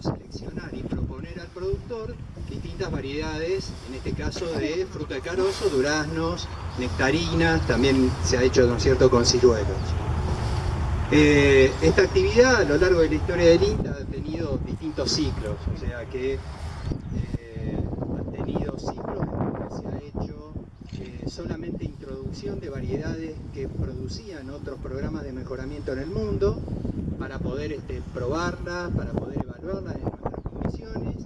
seleccionar y proponer al productor distintas variedades, en este caso de fruta de carozo, duraznos, nectarinas, también se ha hecho, ¿no cierto?, con ciruelos. Eh, esta actividad a lo largo de la historia del INTA ha tenido distintos ciclos, o sea que eh, ha tenido ciclos que se ha hecho eh, solamente introducción de variedades que producían otros programas de mejoramiento en el mundo para poder este, probarlas, para poder nuestras condiciones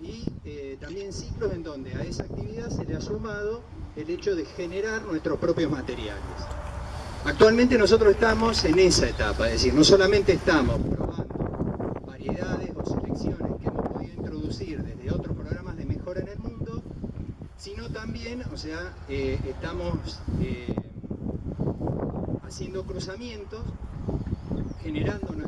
y también ciclos en donde a esa actividad se le ha sumado el hecho de generar nuestros propios materiales. Actualmente nosotros estamos en esa etapa, es decir, no solamente estamos probando variedades o selecciones que hemos podido introducir desde otros programas de mejora en el mundo, sino también, o sea, eh, estamos eh, haciendo cruzamientos, generando propios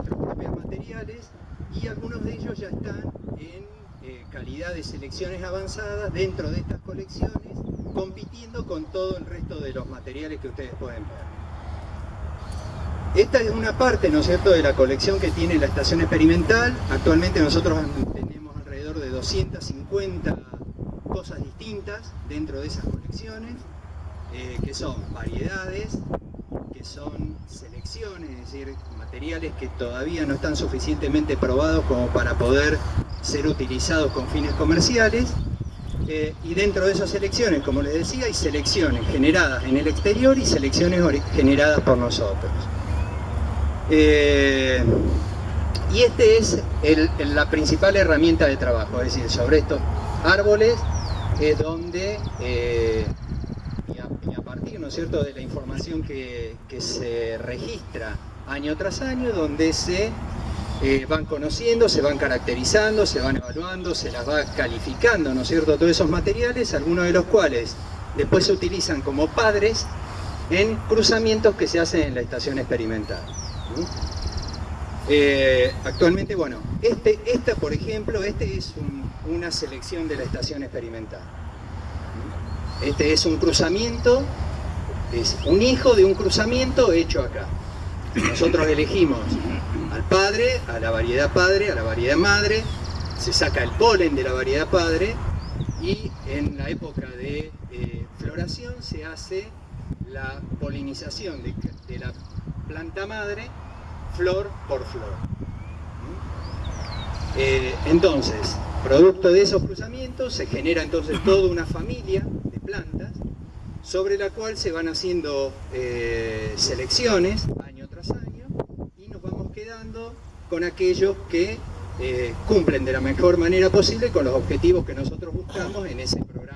y algunos de ellos ya están en eh, calidad de selecciones avanzadas dentro de estas colecciones, compitiendo con todo el resto de los materiales que ustedes pueden ver. Esta es una parte, ¿no cierto?, de la colección que tiene la estación experimental. Actualmente nosotros tenemos alrededor de 250 cosas distintas dentro de esas colecciones, eh, que son variedades, son selecciones, es decir, materiales que todavía no están suficientemente probados como para poder ser utilizados con fines comerciales. Eh, y dentro de esas selecciones, como les decía, hay selecciones generadas en el exterior y selecciones generadas por nosotros. Eh, y esta es la principal herramienta de trabajo, es decir, sobre estos árboles es donde, eh, ¿no cierto? de la información que, se registra año tras año, donde se eh, van conociendo, se van caracterizando, se van evaluando, se las va calificando, ¿no es cierto?, todos esos materiales, algunos de los cuales después se utilizan como padres en cruzamientos que se hacen en la estación experimental. Eh, actualmente, bueno, este, esta por ejemplo, este es una selección de la estación experimental. Este es un cruzamiento, es un hijo de un cruzamiento hecho acá. Nosotros elegimos al padre, a la variedad padre, a la variedad madre, se saca el polen de la variedad padre y en la época de eh, floración se hace la polinización de, la planta madre flor por flor. Eh, entonces, producto de esos cruzamientos se genera entonces toda una familia de plantas sobre la cual se van haciendo eh, selecciones año tras año y nos vamos quedando con aquellos que eh, cumplen de la mejor manera posible con los objetivos que nosotros buscamos en ese programa.